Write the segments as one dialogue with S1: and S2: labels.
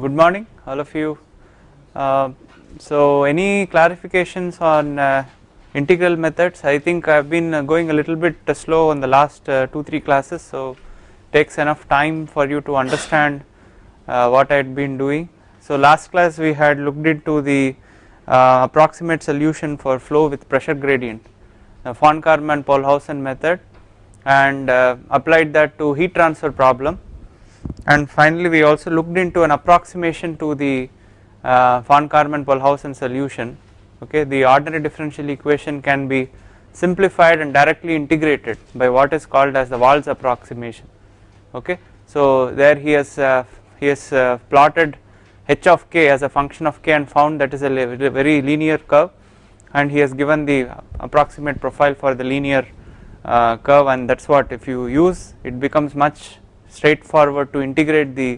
S1: good morning all of you. Uh, so any clarifications on uh, integral methods I think I have been uh, going a little bit slow in the last 2-3 classes so takes enough time for you to understand what I had been doing. So last class we had looked into the approximate solution for flow with pressure gradient von Karman Pohlhausen method and applied that to heat transfer problem and finally we also looked into an approximation to the uh, von Karman Pohlhausen solution. Okay the ordinary differential equation can be simplified and directly integrated by what is called as the Thwaites' approximation. Okay so there he has uh, he has uh, plotted h of k as a function of k and found that is a very linear curve. And he has given the approximate profile for the linear uh, curve. And that is what if you use it becomes much straightforward to integrate the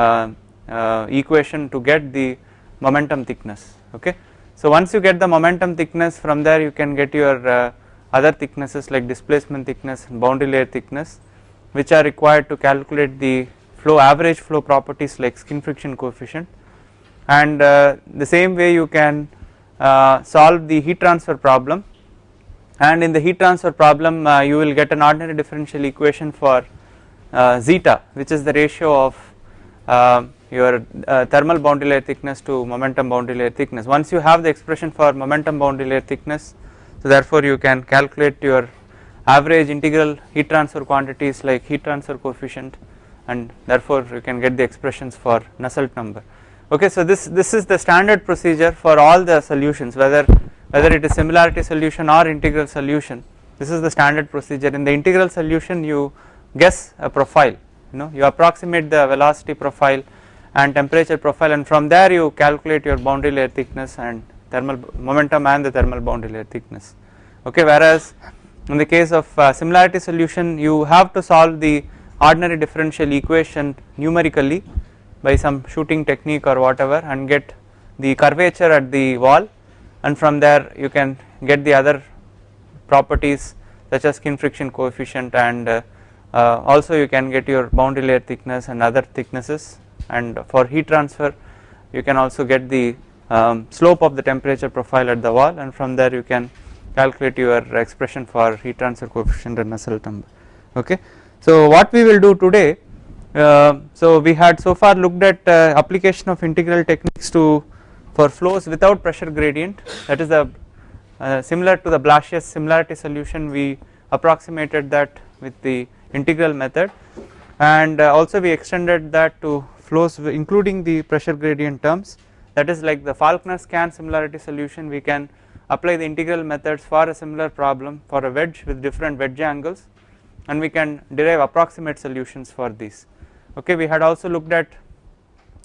S1: uh, uh, equation to get the momentum thickness okay. So once you get the momentum thickness from there you can get your uh, other thicknesses like displacement thickness and boundary layer thickness which are required to calculate the flow average flow properties like skin friction coefficient and uh, the same way you can uh, solve the heat transfer problem and in the heat transfer problem uh, you will get an ordinary differential equation for zeta which is the ratio of uh, your uh, thermal boundary layer thickness to momentum boundary layer thickness. Once you have the expression for momentum boundary layer thickness so therefore you can calculate your average integral heat transfer quantities like heat transfer coefficient and therefore you can get the expressions for Nusselt number. Okay, so this this is the standard procedure for all the solutions whether whether it is similarity solution or integral solution this is the standard procedure in the integral solution you guess a profile you know you approximate the velocity profile and temperature profile and from there you calculate your boundary layer thickness and thermal momentum and the thermal boundary layer thickness. Okay whereas in the case of uh, similarity solution you have to solve the ordinary differential equation numerically by some shooting technique or whatever and get the curvature at the wall and from there you can get the other properties such as skin friction coefficient and uh, uh, also you can get your boundary layer thickness and other thicknesses. And for heat transfer you can also get the um, slope of the temperature profile at the wall. And from there you can calculate your expression for heat transfer coefficient and Nusselt number okay. So what we will do today uh, so we had so far looked at uh, application of integral techniques to for flows without pressure gradient. That is the uh, similar to the Blasius similarity solution we approximated that with the integral method. And uh, also we extended that to flows including the pressure gradient terms. That is like the Falkner Skan similarity solution. We can apply the integral methods for a similar problem for a wedge with different wedge angles. And we can derive approximate solutions for these. Okay we had also looked at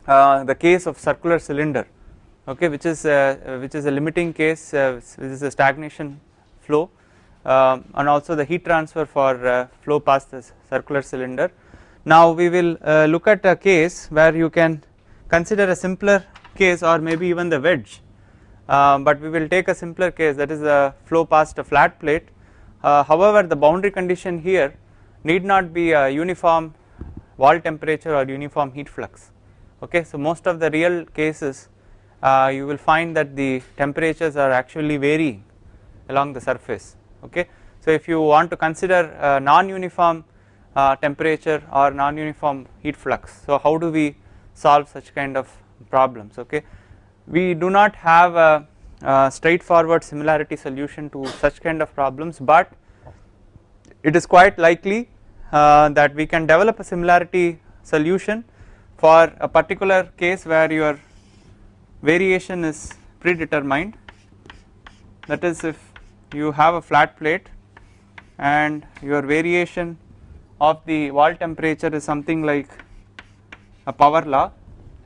S1: uh, the case of circular cylinder. Okay which is uh, which is a limiting case uh, which is a stagnation flow um, and also the heat transfer for uh, flow past the circular cylinder. Now we will uh, look at a case where you can consider a simpler case or maybe even the wedge. Um, but we will take a simpler case that is the flow past a flat plate. Uh, however the boundary condition here need not be a uniform wall temperature or uniform heat flux. Okay so most of the real cases uh, you will find that the temperatures are actually varying along the surface okay. So if you want to consider uh, non-uniform uh, temperature or non-uniform heat flux so how do we solve such kind of problems okay. We do not have a, a straightforward similarity solution to such kind of problems but it is quite likely uh, that we can develop a similarity solution for a particular case where your variation is predetermined that is if you have a flat plate and your variation of the wall temperature is something like a power law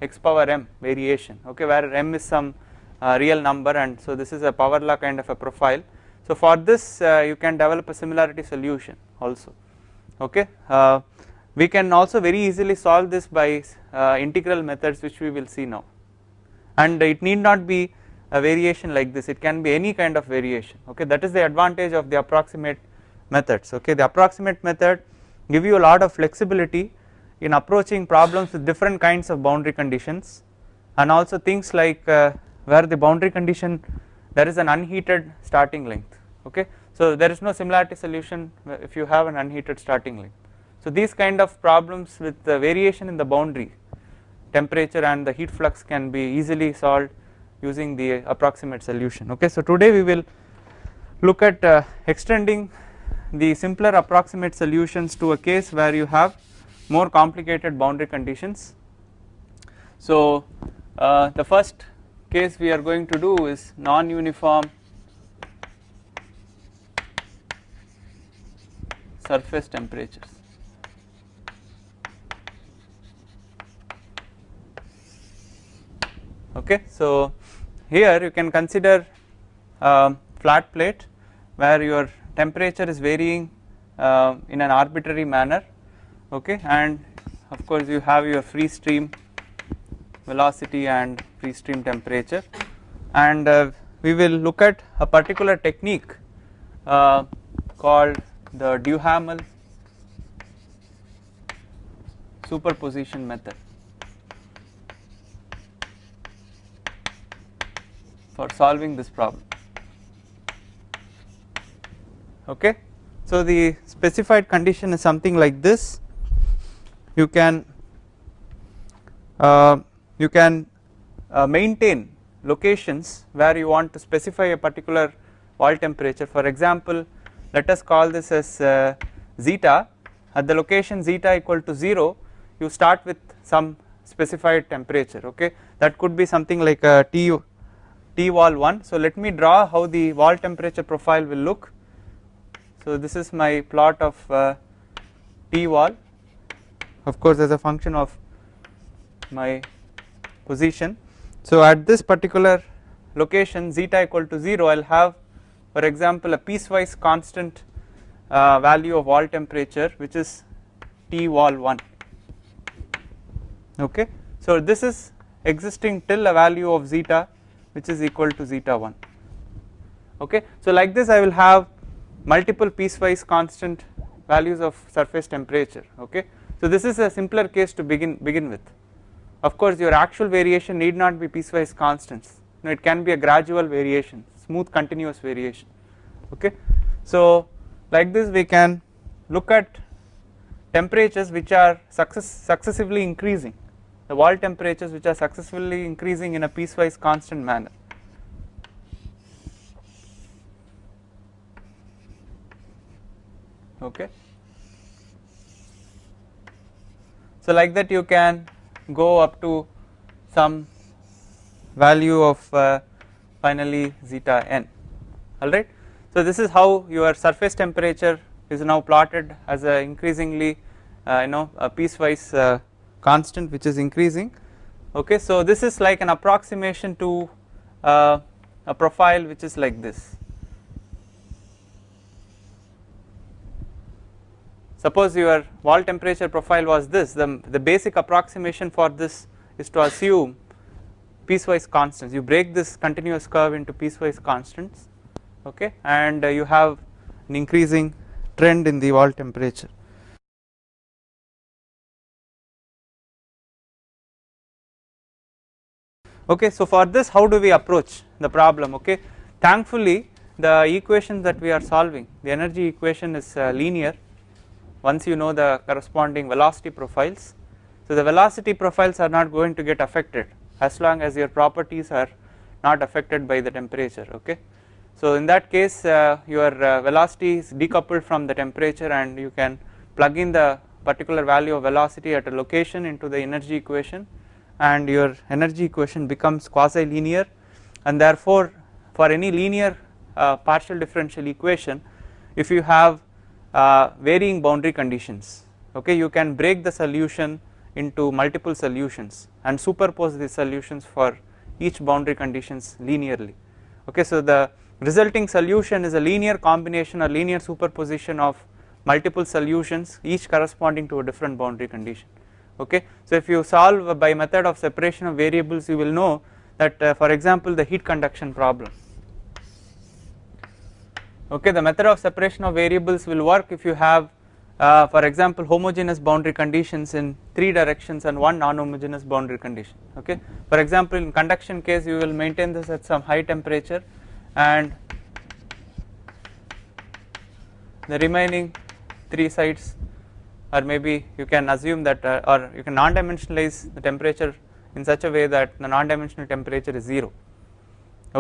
S1: x power m variation okay where m is some uh, real number and so this is a power law kind of a profile. So for this uh, you can develop a similarity solution also okay. Uh, we can also very easily solve this by uh, integral methods which we will see now. And it need not be a variation like this it can be any kind of variation okay? That is the advantage of the approximate methods okay? The approximate method give you a lot of flexibility in approaching problems with different kinds of boundary conditions and also things like uh, where the boundary condition there is an unheated starting length okay? So there is no similarity solution if you have an unheated starting length. So these kind of problems with the variation in the boundary temperature and the heat flux can be easily solved using the approximate solution. Okay so today we will look at uh, extending the simpler approximate solutions to a case where you have more complicated boundary conditions. So uh, the first case we are going to do is non-uniform surface temperatures. Okay so here you can consider uh, flat plate where your temperature is varying uh, in an arbitrary manner okay? And of course you have your free stream velocity and free stream temperature. And uh, we will look at a particular technique uh, called the Duhamel superposition method for solving this problem. Okay? So the specified condition is something like this. You can uh, you can uh, maintain locations where you want to specify a particular wall temperature. For example let us call this as uh, zeta. At the location zeta equal to 0 you start with some specified temperature. Okay? That could be something like a T T wall 1 so let me draw how the wall temperature profile will look so this is my plot of uh, T wall of course as a function of my position. So at this particular location zeta equal to 0 I will have for example a piecewise constant uh, value of wall temperature which is T wall 1 okay. So this is existing till a value of zeta which is equal to zeta 1 okay. So like this I will have multiple piecewise constant values of surface temperature okay. So this is a simpler case to begin begin with of course your actual variation need not be piecewise constants you know, it can be a gradual variation smooth continuous variation okay. So like this we can look at temperatures which are success successively increasing the wall temperatures which are successfully increasing in a piecewise constant manner okay. So like that you can go up to some value of uh, finally zeta n alright. So this is how your surface temperature is now plotted as a increasingly uh, you know a piecewise uh, constant which is increasing. Okay. So this is like an approximation to uh, a profile which is like this. Suppose your wall temperature profile was this the, the basic approximation for this is to assume piecewise constants. You break this continuous curve into piecewise constants okay and uh, you have an increasing trend in the wall temperature okay so for this how do we approach the problem okay thankfully the equations that we are solving the energy equation is uh, linear once you know the corresponding velocity profiles. So the velocity profiles are not going to get affected as long as your properties are not affected by the temperature okay. So in that case uh, your uh, velocity is decoupled from the temperature and you can plug in the particular value of velocity at a location into the energy equation and your energy equation becomes quasi linear and therefore for any linear uh, partial differential equation if you have uh, varying boundary conditions okay you can break the solution into multiple solutions and superpose the solutions for each boundary conditions linearly okay. So the resulting solution is a linear combination or linear superposition of multiple solutions each corresponding to a different boundary condition okay? So if you solve by method of separation of variables you will know that uh, for example the heat conduction problem. Okay? The method of separation of variables will work if you have uh, for example homogeneous boundary conditions in three directions and one non-homogeneous boundary condition. Okay? For example in conduction case you will maintain this at some high temperature and the remaining three sites or maybe you can assume that uh, or you can non-dimensionalize the temperature in such a way that the non-dimensional temperature is 0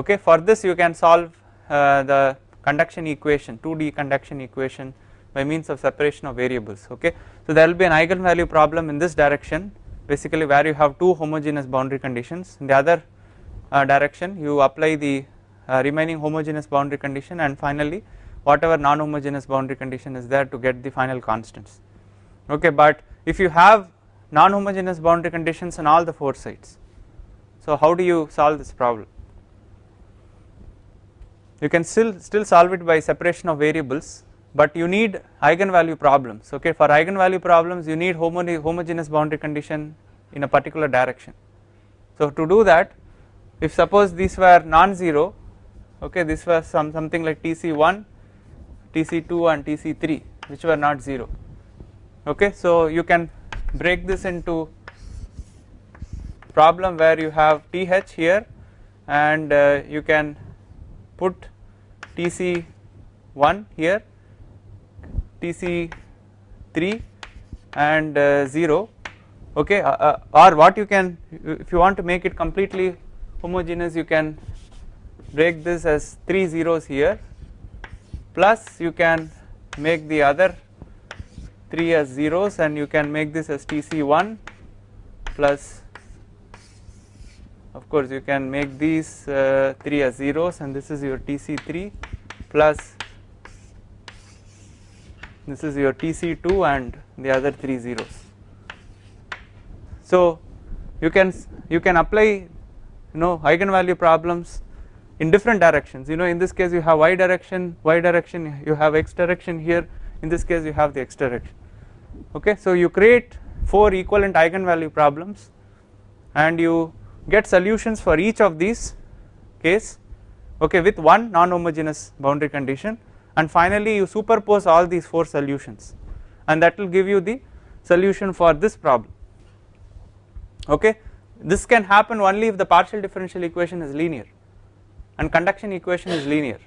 S1: okay for this you can solve uh, the conduction equation 2D conduction equation by means of separation of variables. Okay. So there will be an eigenvalue problem in this direction. Basically where you have two homogeneous boundary conditions in the other uh, direction you apply the uh, remaining homogeneous boundary condition and finally whatever non-homogeneous boundary condition is there to get the final constants okay but if you have non-homogeneous boundary conditions on all the four sides so how do you solve this problem? You can still still solve it by separation of variables but you need eigenvalue problems. Okay for eigenvalue problems you need homogeneous boundary condition in a particular direction. So to do that if suppose these were non-zero okay this was some something like tc1 tc2 and tc3 which were not 0 okay so you can break this into problem where you have th here and uh, you can put tc1 here tc3 and uh, 0 okay uh, uh, or what you can if you want to make it completely homogeneous you can break this as three zeros here plus you can make the other 3 as zeros and you can make this as tc1 plus of course you can make these uh, 3 as zeros and this is your tc3 plus this is your tc2 and the other 3 zeros. So you can you can apply you know eigenvalue problems in different directions. You know in this case you have y direction y direction you have x direction here in this case you have the x direction okay? So you create four equivalent eigenvalue problems and you get solutions for each of these case okay with one non-homogeneous boundary condition. And finally you superpose all these four solutions. And that will give you the solution for this problem. Okay? This can happen only if the partial differential equation is linear and conduction equation is linear.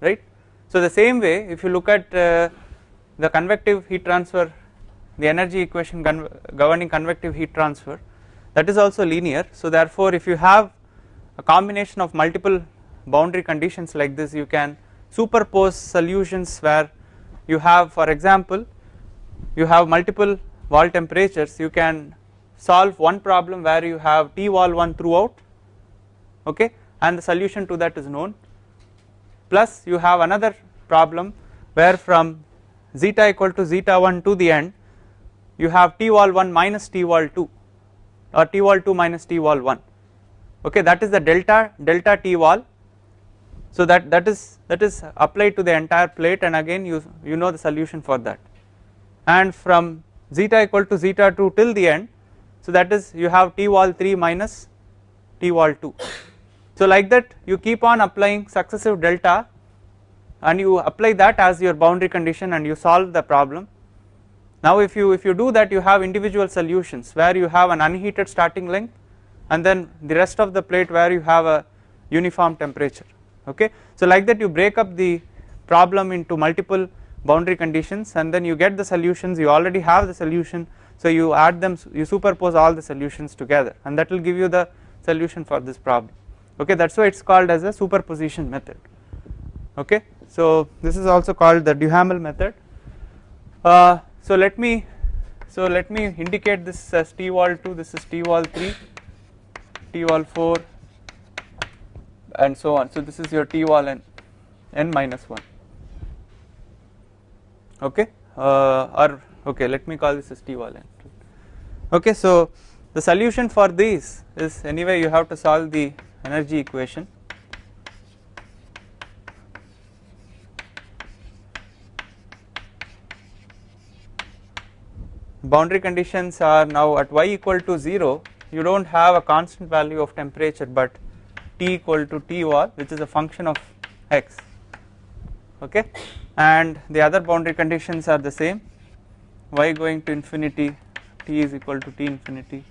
S1: Right so the same way if you look at uh, the convective heat transfer the energy equation governing convective heat transfer that is also linear. So therefore if you have a combination of multiple boundary conditions like this you can superpose solutions where you have for example you have multiple wall temperatures you can solve one problem where you have T wall 1 throughout okay? And the solution to that is known plus you have another problem where from zeta equal to zeta 1 to the end you have T wall 1 minus T wall 2 or T wall 2 minus T wall 1 okay that is the delta delta T wall. So that that is that is applied to the entire plate and again you you know the solution for that. And from zeta equal to zeta 2 till the end so that is you have T wall 3 minus T wall 2 so like that you keep on applying successive delta and you apply that as your boundary condition and you solve the problem. Now if you if you do that you have individual solutions where you have an unheated starting length and then the rest of the plate where you have a uniform temperature okay. So like that you break up the problem into multiple boundary conditions and then you get the solutions. You already have the solution. So you add them you superpose all the solutions together and that will give you the solution for this problem okay that is why it is called as a superposition method okay. So this is also called the Duhamel method uh, so let me so let me indicate this as T wall 2 this is T wall 3 T wall 4 and so on. So this is your T wall n n minus 1 okay uh, or okay let me call this as T wall n okay. So the solution for these is anyway you have to solve the energy equation. Boundary conditions are now at y equal to 0 you do not have a constant value of temperature but t equal to t wall which is a function of x. Okay? And the other boundary conditions are the same. y going to infinity t is equal to t infinity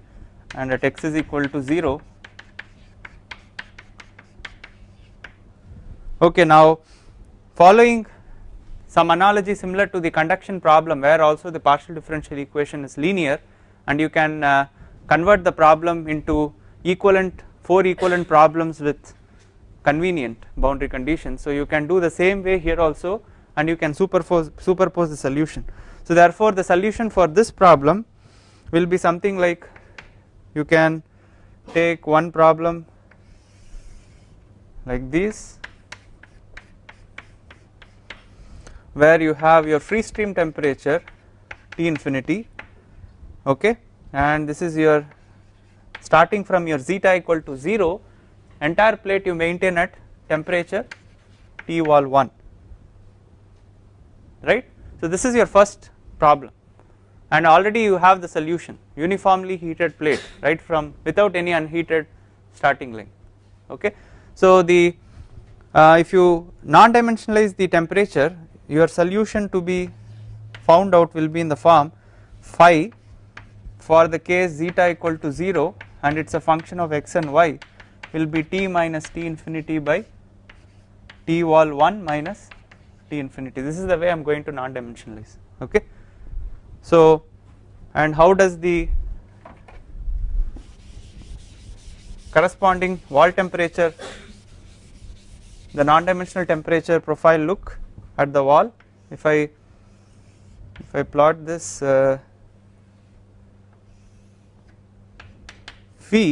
S1: and at x is equal to 0 okay now following some analogy similar to the conduction problem where also the partial differential equation is linear and you can uh, convert the problem into equivalent four equivalent problems with convenient boundary conditions. So you can do the same way here also and you can superpose superpose the solution. So therefore the solution for this problem will be something like you can take one problem like this where you have your free stream temperature T infinity okay and this is your starting from your zeta equal to 0 entire plate you maintain at temperature T wall 1 right. So this is your first problem and already you have the solution uniformly heated plate right from without any unheated starting length okay. So the uh, if you non dimensionalize the temperature your solution to be found out will be in the form phi for the case zeta equal to 0 and it is a function of x and y will be t minus t infinity by t wall 1 minus t infinity this is the way I am going to non dimensionalize okay. So and how does the corresponding wall temperature the non dimensional temperature profile look at the wall. If I if I plot this uh, phi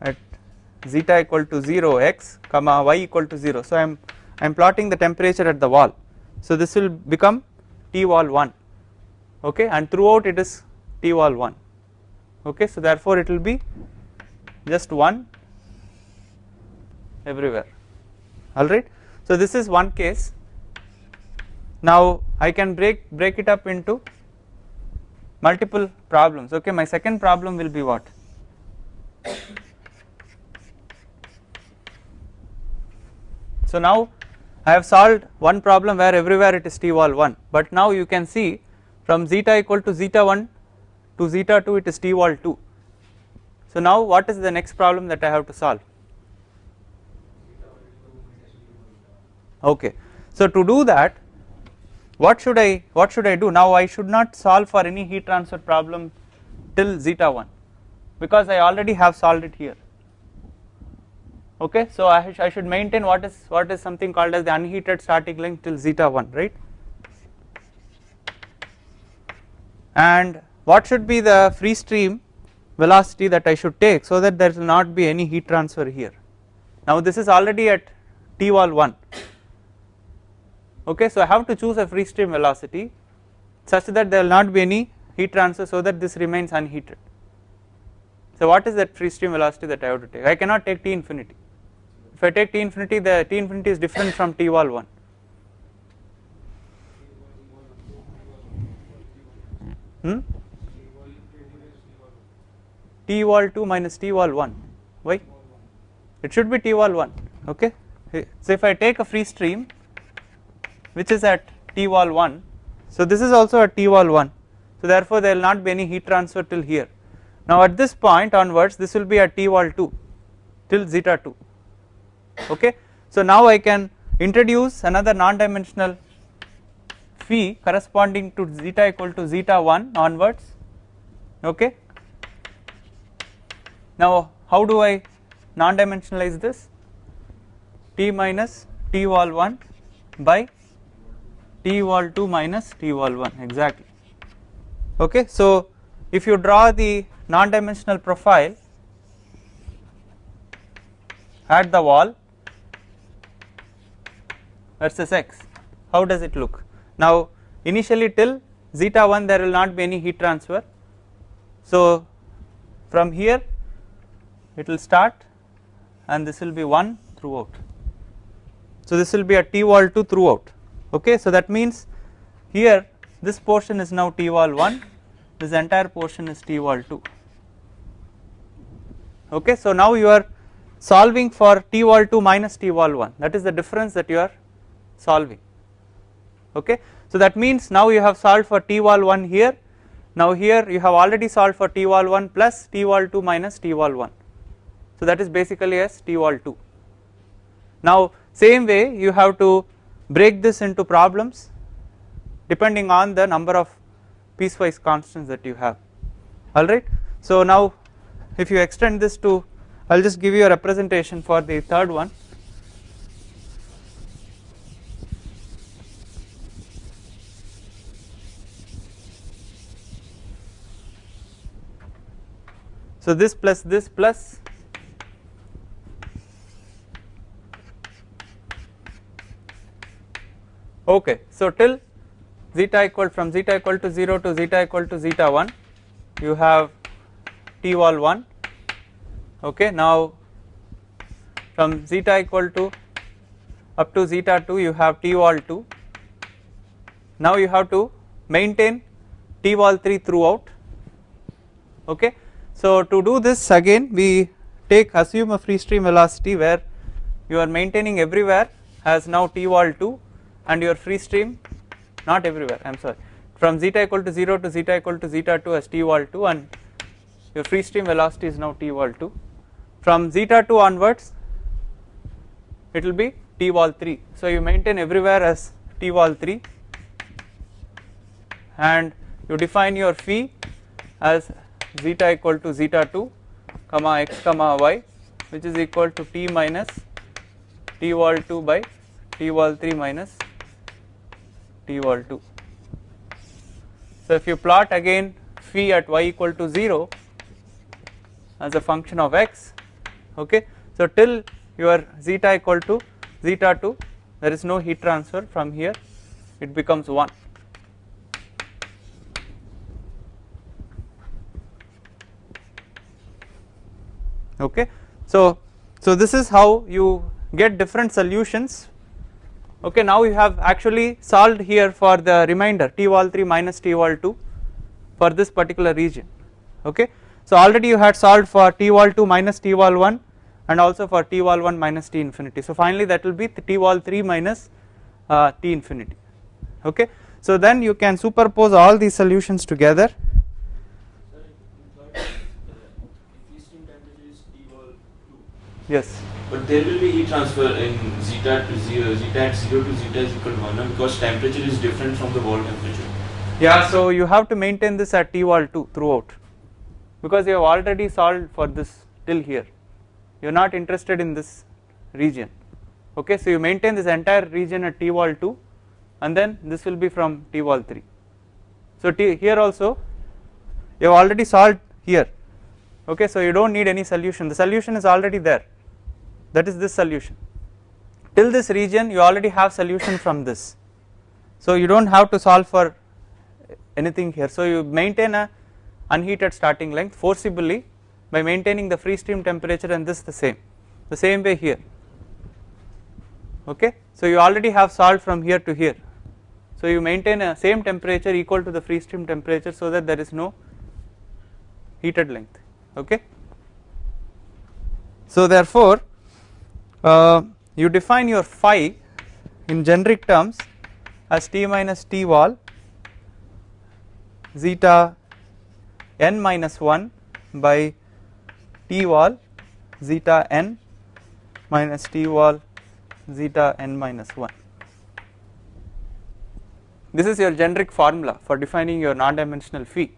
S1: at zeta equal to 0 x comma y equal to 0 so I am I am plotting the temperature at the wall. So this will become T wall 1 okay? And throughout it is T wall 1 okay? So therefore it will be just 1 everywhere. Alright so this is one case. Now I can break break it up into multiple problems. Okay, my second problem will be what? So now I have solved one problem where everywhere it is T wall 1 but now you can see from zeta equal to zeta 1 to zeta 2 it is T wall 2. So now what is the next problem that I have to solve? Okay. So to do that what should I what should I do? Now I should not solve for any heat transfer problem till zeta 1 because I already have solved it here. Okay. So I, sh I should maintain what is what is something called as the unheated starting length till zeta 1 right? And what should be the free stream velocity that I should take so that there will not be any heat transfer here? Now this is already at T wall 1 okay so I have to choose a free stream velocity such that there will not be any heat transfer so that this remains unheated. So what is that free stream velocity that I have to take? I cannot take T infinity. If I take T infinity the T infinity is different from T wall 1 hmm? T wall 2 minus T wall 1 why? It should be T wall 1 okay? So if I take a free stream which is at T wall 1 so this is also at T wall 1 so therefore there will not be any heat transfer till here. Now at this point onwards this will be at T wall 2 till zeta 2 okay? So now I can introduce another non-dimensional phi corresponding to zeta equal to zeta 1 onwards. Okay? Now how do I non-dimensionalize this? T minus t wall 1 by T wall 2 minus T wall 1 exactly. Okay. So if you draw the non-dimensional profile at the wall versus x how does it look? Now initially till zeta 1 there will not be any heat transfer. So from here it will start and this will be 1 throughout. So this will be a T wall 2 throughout okay so that means here this portion is now t wall 1 this entire portion is t wall 2 okay so now you are solving for t wall 2 minus t wall 1 that is the difference that you are solving. Okay. So that means now you have solved for T wall 1 here. Now here you have already solved for T wall 1 plus T wall 2 minus T wall 1 so that is basically as T wall 2 now same way you have to break this into problems depending on the number of piecewise constants that you have alright. So now if you extend this to I will just give you a representation for the third one So this plus this plus okay so till zeta equal from zeta equal to 0 to zeta equal to zeta 1 you have t wall 1 okay now from zeta equal to up to zeta 2 you have t wall 2 now you have to maintain t wall 3 throughout. Okay so to do this again we take assume a free stream velocity where you are maintaining everywhere as now t wall 2 and your free stream not everywhere I am sorry. From zeta equal to 0 to zeta equal to zeta 2 as t wall 2 and your free stream velocity is now t wall 2 from zeta 2 onwards it will be t wall 3 so you maintain everywhere as t wall 3 and you define your phi as zeta equal to zeta 2 comma x comma y which is equal to t minus t wall 2 by t wall 3 minus t wall 2. So if you plot again phi at y equal to 0 as a function of x okay so till your zeta equal to zeta 2 there is no heat transfer from here it becomes 1 okay so so this is how you get different solutions okay now you have actually solved here for the remainder t wall 3 minus t wall 2 for this particular region. Okay so already you had solved for t wall 2 minus t wall 1 and also for t wall 1 minus t infinity. So finally that will be t wall 3 minus uh, t infinity. Okay so then you can superpose all these solutions together. Yes.
S2: But there will be heat transfer in zeta to zero, zeta at zero to zeta is equal to one no? because temperature is different from the wall temperature.
S1: Yeah, so you have to maintain this at T wall 2 throughout because you have already solved for this till here. You are not interested in this region. Okay, so you maintain this entire region at T wall 2 and then this will be from T wall 3. So T here also you have already solved here. Okay, so you don't need any solution. The solution is already there that is this solution till this region you already have solution from this. So you do not have to solve for anything here. So you maintain a unheated starting length forcibly by maintaining the free stream temperature and this the same the same way here. Okay? So you already have solved from here to here. So you maintain a same temperature equal to the free stream temperature so that there is no heated length. Okay? So therefore uh, you define your phi in generic terms as t minus t wall zeta n minus 1 by t wall zeta n minus t wall zeta n minus 1. This is your generic formula for defining your non-dimensional phi.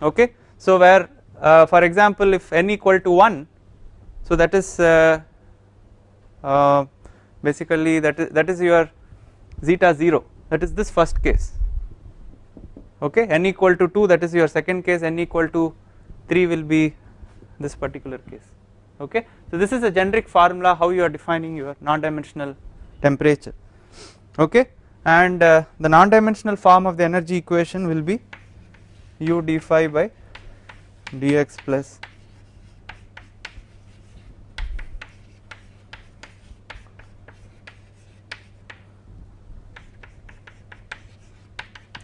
S1: Okay, so where uh, for example if n equal to 1, so that is uh, uh, basically that is that is your zeta 0 that is this first case. Okay? N equal to 2 that is your second case. N equal to 3 will be this particular case. Okay? So this is a generic formula how you are defining your non-dimensional temperature. Okay? And uh, the non-dimensional form of the energy equation will be u d phi by dx plus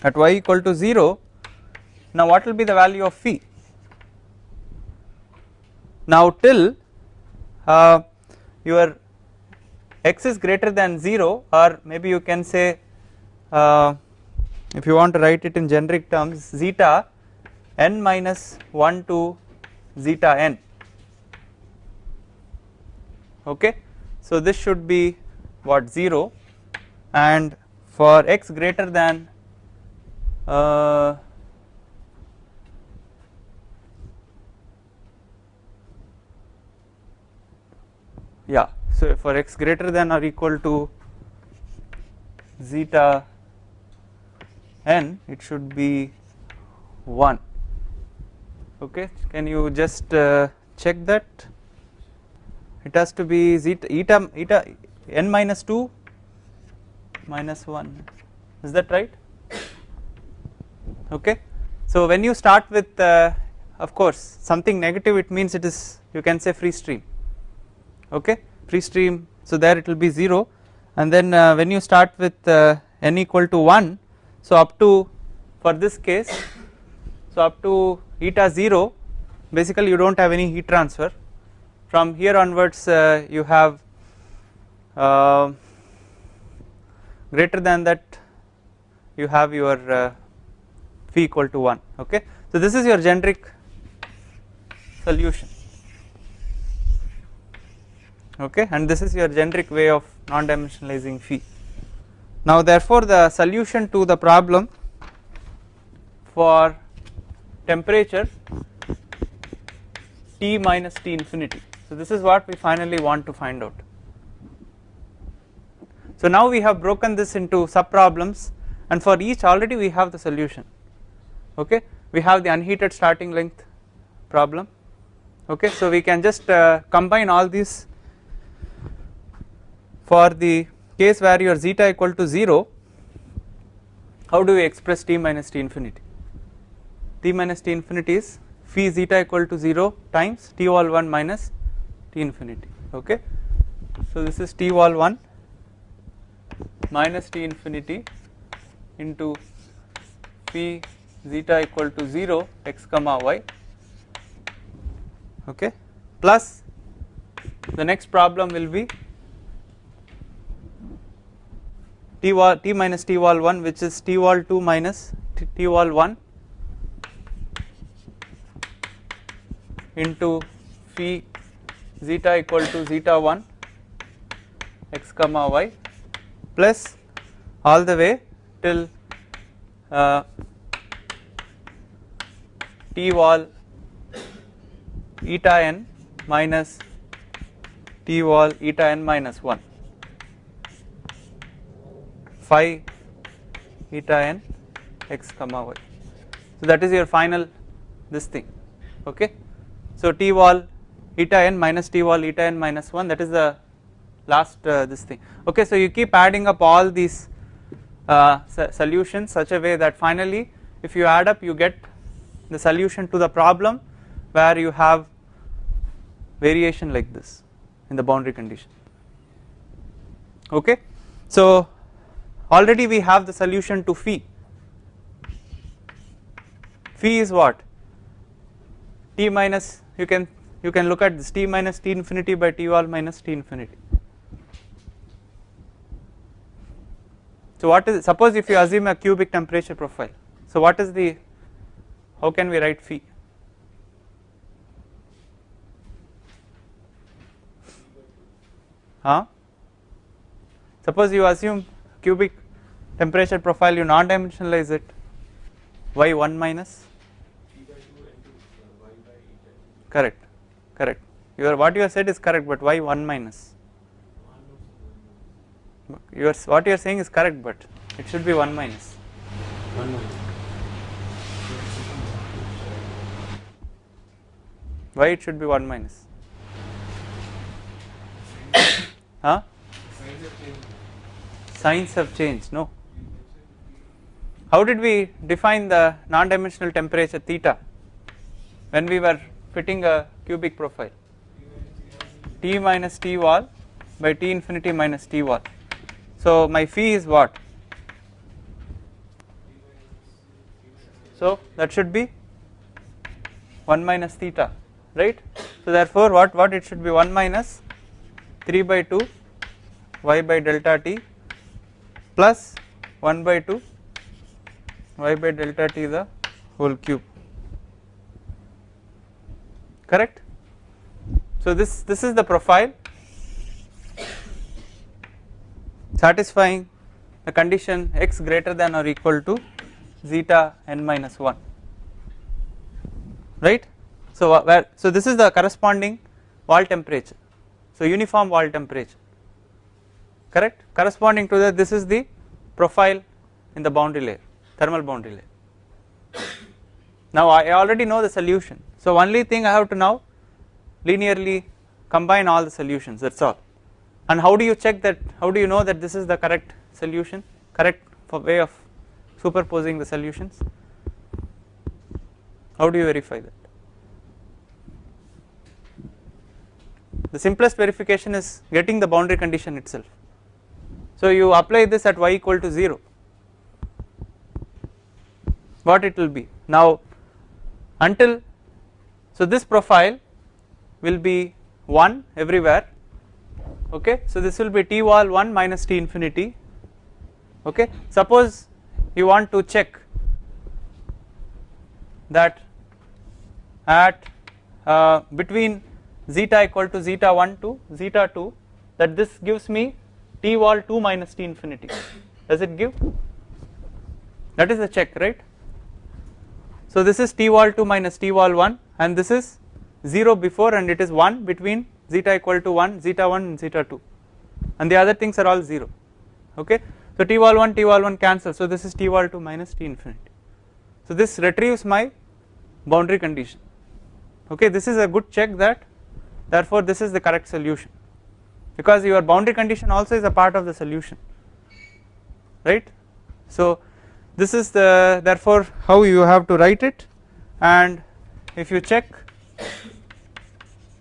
S1: at y equal to 0 now what will be the value of phi? Now till uh, your x is greater than 0 or maybe you can say uh, if you want to write it in generic terms zeta n minus 1 to zeta n. Okay? So this should be what 0 and for x greater than uh, yeah so for x greater than or equal to zeta n it should be 1 okay can you just uh, check that? It has to be zeta eta eta n minus 2 minus 1 is that right okay? So when you start with uh, of course something negative it means it is you can say free stream. Okay? Free stream so there it will be 0 and then uh, when you start with uh, n equal to 1 so up to for this case so up to eta 0 basically you do not have any heat transfer. From here onwards uh, you have uh, greater than that you have your uh, phi equal to 1 okay? So this is your generic solution okay? And this is your generic way of non dimensionalizing phi now therefore the solution to the problem for temperature T minus T infinity. So this is what we finally want to find out. So now we have broken this into sub problems and for each already we have the solution okay? We have the unheated starting length problem. Okay? So we can just uh, combine all these for the case where your zeta equal to 0 how do we express t minus t infinity? t minus t infinity is phi zeta equal to 0 times t wall 1 minus t infinity. Okay? So this is t wall 1 minus t infinity into phi zeta equal to 0 x comma y. Okay? Plus the next problem will be t wall t minus t wall 1 which is t wall 2 minus t, t wall 1 into phi zeta equal to zeta 1 x comma y plus all the way till uh, t wall eta n minus t wall eta n minus 1 phi eta n x comma y. So that is your final this thing okay? So t wall eta n minus t wall eta n minus 1 that is the last uh, this thing okay? So you keep adding up all these uh, solutions such a way that finally if you add up you get the solution to the problem where you have variation like this in the boundary condition. Okay? So already we have the solution to phi. Phi is what? T minus you can you can look at this t minus t infinity by t wall minus t infinity. So what is suppose if you assume a cubic temperature profile so what is the how can we write phi huh? Suppose you assume cubic temperature profile you non dimensionalize it. Y 1 minus? Correct correct. Your what you have said is correct but why 1 minus? Your what you are saying is correct but it should be 1 minus.
S2: One minute.
S1: Why it should be 1 minus? Huh? Signs have changed. No. How did we define the non dimensional temperature theta when we were fitting a cubic profile? T minus t wall by t infinity minus t wall. So my phi is what? So that should be 1 minus theta right? So therefore what what it should be? 1 minus 3 by 2 y by delta t plus 1 by 2 y by delta t the whole cube. Correct? So this this is the profile. Satisfying the condition x greater than or equal to zeta n minus 1 right so where so this is the corresponding wall temperature. So uniform wall temperature. Correct? Corresponding to that this is the profile in the boundary layer thermal boundary layer. Now I already know the solution. So only thing I have to now linearly combine all the solutions that is all. And how do you check that how do you know that this is the correct solution correct for way of superposing the solutions? How do you verify that the simplest verification is getting the boundary condition itself. So you apply this at y equal to 0 what it will be? Now until so this profile will be 1 everywhere okay? So this will be t wall 1 minus t infinity okay? Suppose you want to check that at uh, between zeta equal to zeta 1 to zeta 2 that this gives me t wall 2 minus t infinity. Does it give? That is the check right? So this is t wall 2 minus t wall 1 and this is 0 before and it is 1 between zeta equal to 1 zeta 1 and zeta 2 and the other things are all 0 okay? So t wall 1 t wall 1 cancel. So this is t wall 2 minus t infinity. So this retrieves my boundary condition. Okay? This is a good check that therefore this is the correct solution. Because your boundary condition also is a part of the solution. Right? So this is the therefore how you have to write it. And if you check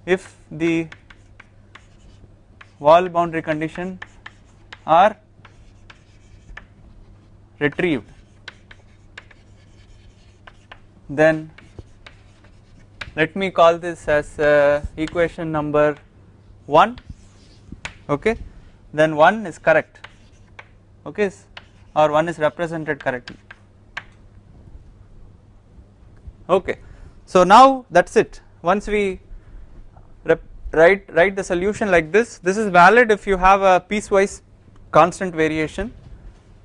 S1: if the wall boundary condition are retrieved then let me call this as uh, equation number 1 okay? Then 1 is correct. Okay? Or 1 is represented correctly. Okay? So now that is it. Once we write write the solution like this this is valid if you have a piecewise constant variation.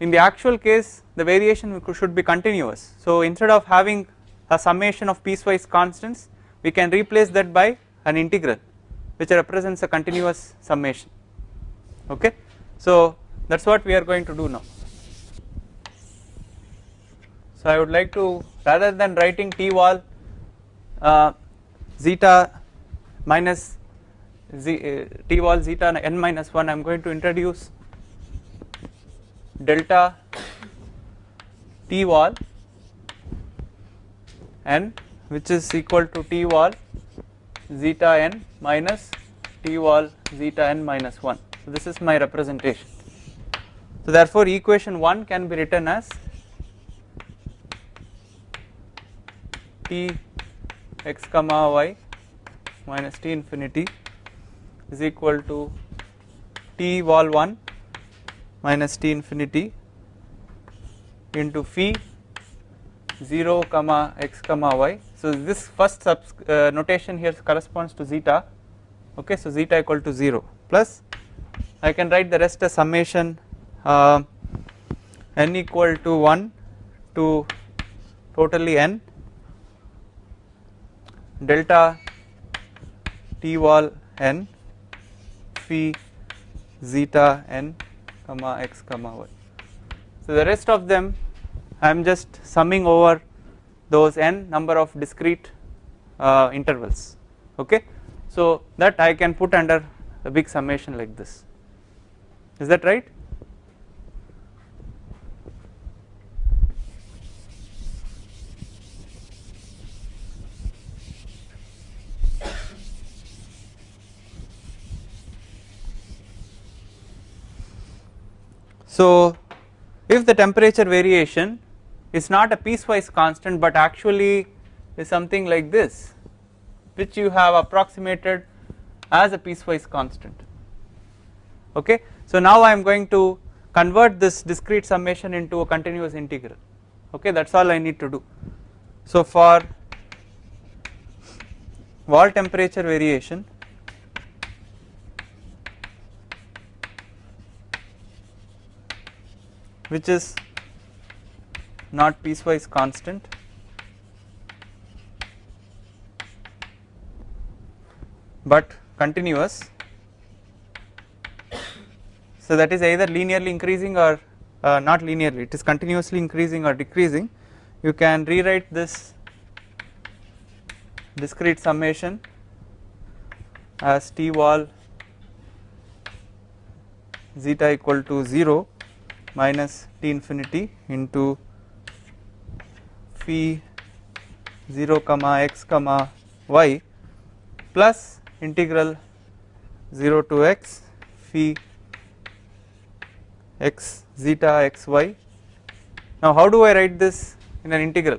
S1: In the actual case the variation should be continuous. So instead of having a summation of piecewise constants we can replace that by an integral which represents a continuous summation. Okay? So that is what we are going to do now. So I would like to rather than writing t wall uh, zeta minus z, uh, t wall zeta n minus 1 I am going to introduce delta t wall n which is equal to t wall zeta n minus t wall zeta n minus 1 so this is my representation. So therefore equation 1 can be written as t x comma y minus t infinity is equal to t wall 1 minus t infinity into phi 0 comma x comma y so this first uh, notation here corresponds to zeta okay so zeta equal to 0 plus I can write the rest as summation uh, n equal to 1 to totally n delta t wall n phi zeta n comma x comma y. So the rest of them I am just summing over those n number of discrete uh, intervals okay. So that I can put under a big summation like this is that right So if the temperature variation is not a piecewise constant but actually is something like this which you have approximated as a piecewise constant okay. So now I am going to convert this discrete summation into a continuous integral okay that is all I need to do. So for wall temperature variation which is not piecewise constant. But continuous. So that is either linearly increasing or uh, not linearly it is continuously increasing or decreasing. You can rewrite this discrete summation as t wall zeta equal to 0 minus t infinity into phi 0 comma x comma y plus integral 0 to x phi x zeta x y. Now how do I write this in an integral?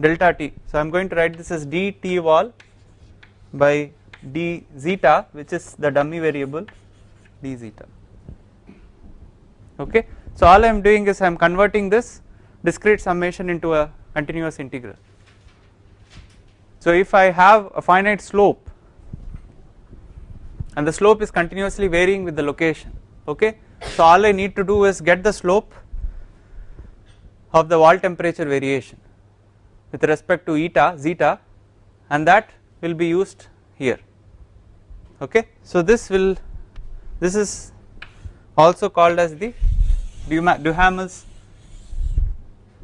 S1: Delta t. So I am going to write this as d t wall by d zeta which is the dummy variable d zeta. Okay. So all I am doing is I am converting this discrete summation into a continuous integral. So if I have a finite slope and the slope is continuously varying with the location okay. So all I need to do is get the slope of the wall temperature variation with respect to eta zeta and that will be used here okay. So this will this is also called as the Duhamel's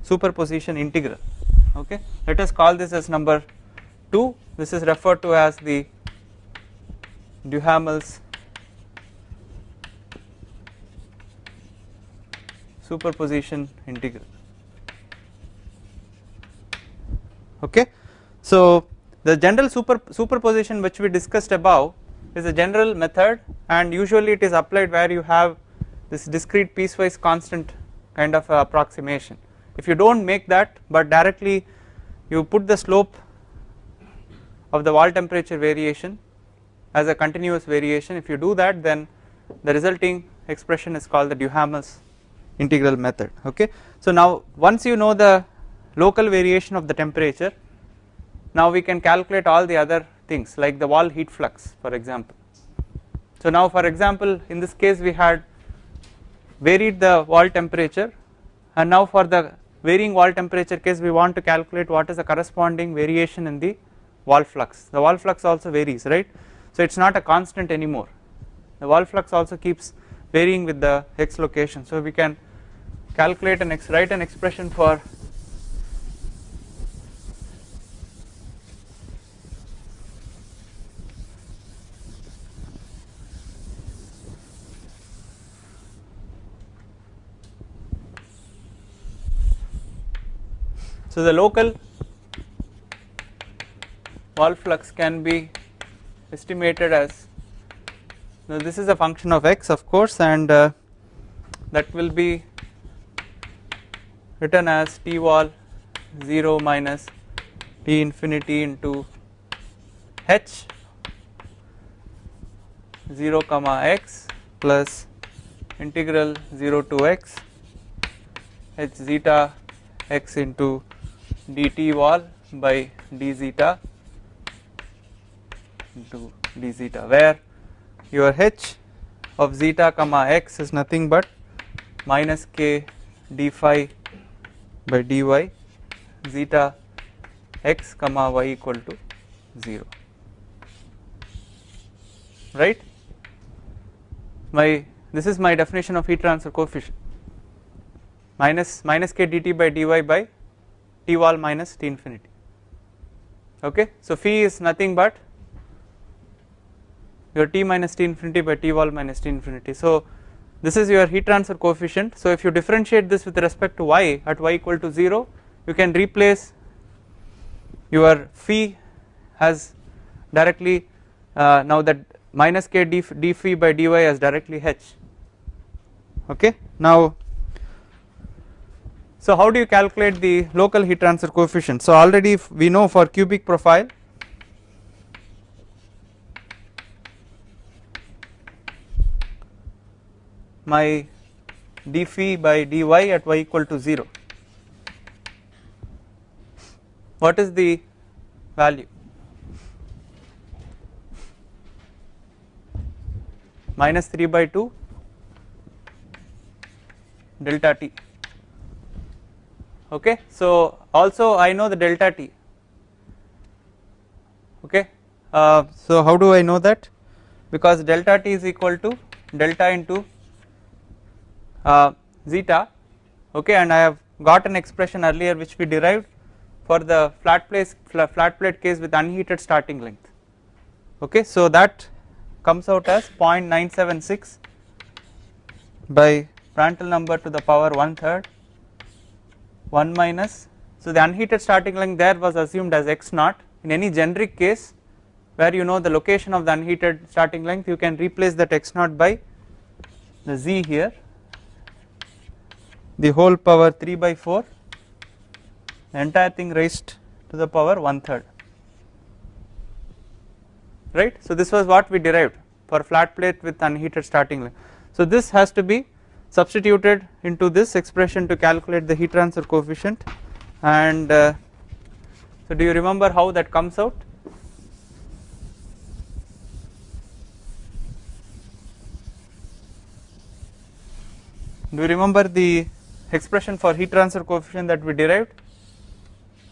S1: superposition integral okay. Let us call this as number 2 this is referred to as the Duhamel's superposition integral okay. So the general super superposition which we discussed above is a general method and usually it is applied where you have this discrete piecewise constant kind of approximation. If you do not make that but directly you put the slope of the wall temperature variation as a continuous variation if you do that then the resulting expression is called the Duhamel's integral method okay. So now once you know the local variation of the temperature now we can calculate all the other things like the wall heat flux for example. So now for example in this case we had varied the wall temperature. And now for the varying wall temperature case we want to calculate what is the corresponding variation in the wall flux. The wall flux also varies right? So it is not a constant anymore. The wall flux also keeps varying with the x location. So we can calculate and write an expression for So the local wall flux can be estimated as now this is a function of x of course and uh, that will be written as t wall 0 minus t infinity into h 0 comma x plus integral 0 to x h zeta x into dt wall by d zeta into d zeta where your h of zeta comma x is nothing but minus k d phi by dy zeta x comma y equal to 0 right? My this is my definition of heat transfer coefficient. Minus minus k dt by dy by t wall minus t infinity okay so phi is nothing but your t minus t infinity by t wall minus t infinity. So this is your heat transfer coefficient. So if you differentiate this with respect to y at y equal to 0 you can replace your phi as directly uh, now that minus k d, d phi by dy as directly h okay. Now so how do you calculate the local heat transfer coefficient? So already we know for cubic profile my d phi by dy at y equal to 0 what is the value? Minus 3 by 2 delta t okay? So also I know the delta t. Okay? Uh, so how do I know that? Because delta t is equal to delta into uh, zeta. Okay? And I have got an expression earlier which we derived for the flat plate flat plate case with unheated starting length. Okay? So that comes out as 0.976 by Prandtl number to the power 1 third 1 minus. So the unheated starting length there was assumed as x naught. In any generic case where you know the location of the unheated starting length you can replace that x naught by the z here. The whole power 3 by 4 the entire thing raised to the power 1 third. Right. So this was what we derived for flat plate with unheated starting length. So this has to be substituted into this expression to calculate the heat transfer coefficient. And uh, so do you remember how that comes out? Do you remember the expression for heat transfer coefficient that we derived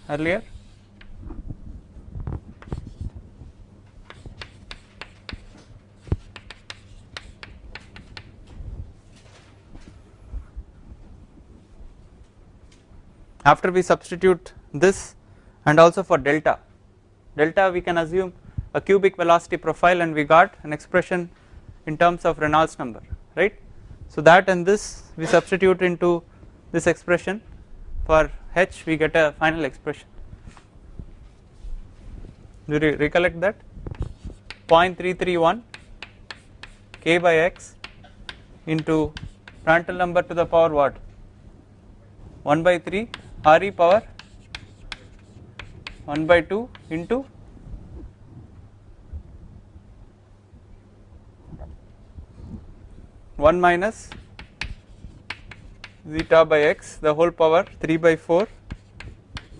S1: earlier after we substitute this and also for delta delta we can assume a cubic velocity profile and we got an expression in terms of Reynolds number right? So that and this we substitute into this expression. For h we get a final expression. Do you recollect that? 0.331 k by x into Prandtl number to the power what? 1 by 3 R e power 1 by 2 into one minus zeta by x the whole power 3 by 4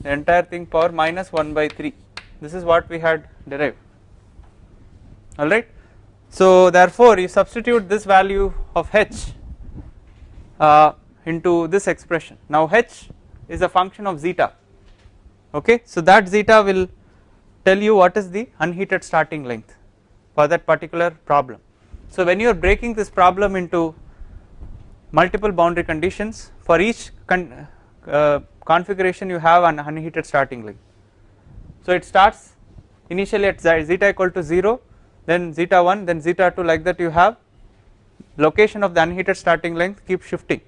S1: the entire thing power minus 1 by 3 this is what we had derived. Alright. So therefore you substitute this value of h uh, into this expression. Now h is a function of zeta. Okay? So that zeta will tell you what is the unheated starting length for that particular problem. So when you are breaking this problem into multiple boundary conditions for each con uh, configuration you have an unheated starting length. So it starts initially at zeta equal to 0 then zeta 1 then zeta 2 like that you have location of the unheated starting length keep shifting.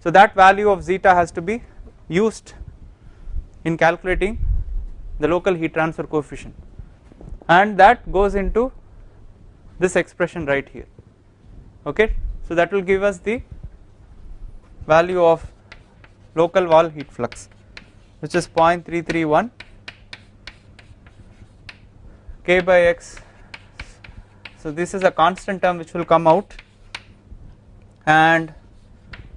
S1: So that value of zeta has to be used in calculating the local heat transfer coefficient. And that goes into this expression right here. Okay? So that will give us the value of local wall heat flux which is 0.331 k by x. So this is a constant term which will come out and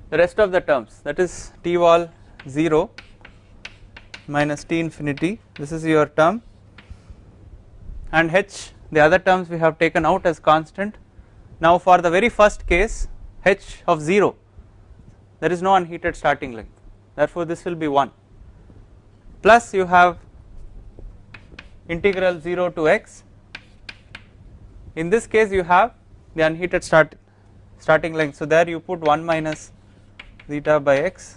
S1: the rest of the terms that is t wall 0 minus T infinity. This is your term. And H the other terms we have taken out as constant. Now for the very first case H of 0 there is no unheated starting length. Therefore this will be 1 plus you have integral 0 to x. In this case you have the unheated start starting length. So there you put 1 minus zeta by x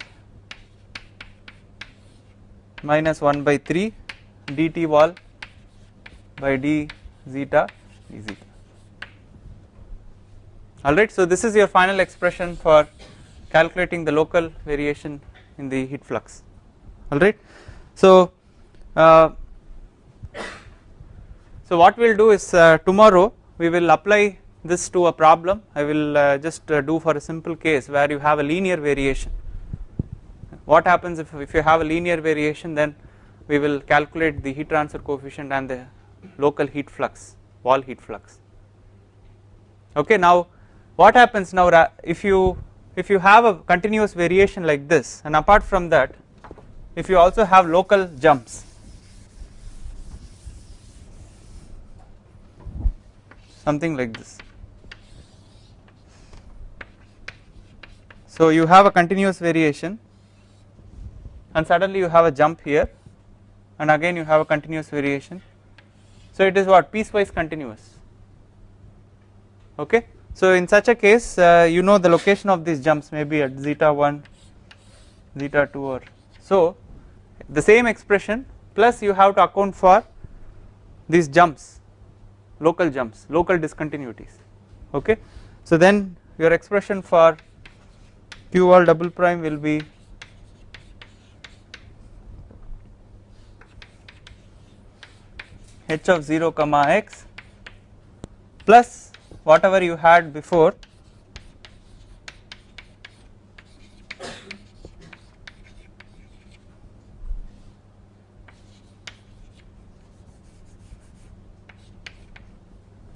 S1: minus 1 by 3 dt wall by d zeta d zeta alright. So this is your final expression for calculating the local variation in the heat flux alright. So uh, so what we will do is uh, tomorrow we will apply this to a problem I will uh, just uh, do for a simple case where you have a linear variation what happens if, if you have a linear variation then we will calculate the heat transfer coefficient and the local heat flux wall heat flux. Okay now what happens now if you if you have a continuous variation like this and apart from that if you also have local jumps something like this. So you have a continuous variation and suddenly you have a jump here. And again you have a continuous variation. So it is what? Piecewise continuous. Okay? So in such a case uh, you know the location of these jumps may be at zeta 1 zeta 2 or so. The same expression plus you have to account for these jumps local jumps local discontinuities. Okay? So then your expression for q wall double prime will be h of 0 comma x plus whatever you had before.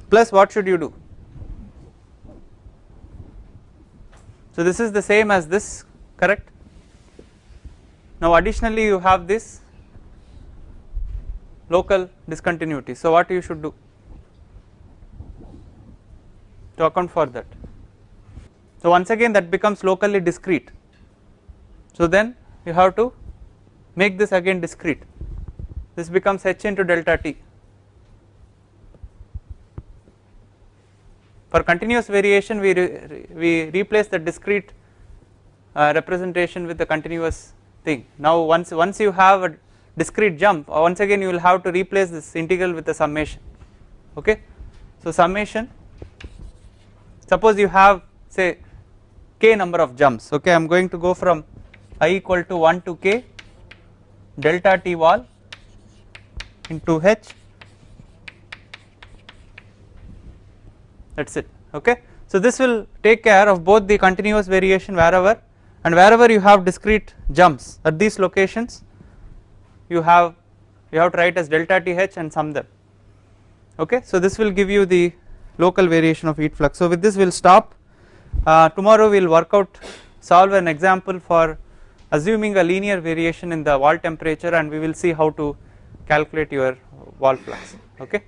S1: Plus what should you do? So this is the same as this correct? Now additionally you have this local discontinuity. So what you should do? To account for that. So once again that becomes locally discrete. So then you have to make this again discrete. This becomes h into delta t. For continuous variation we, re, we replace the discrete uh, representation with the continuous thing. Now once, once you have a discrete jump uh, once again you will have to replace this integral with the summation okay. So summation suppose you have say k number of jumps okay I am going to go from i equal to 1 to k delta t wall into h that is it okay. So this will take care of both the continuous variation wherever and wherever you have discrete jumps at these locations you have you have to write as delta th and sum them okay. So this will give you the local variation of heat flux. So with this we will stop uh, tomorrow we will work out solve an example for assuming a linear variation in the wall temperature and we will see how to calculate your wall flux okay.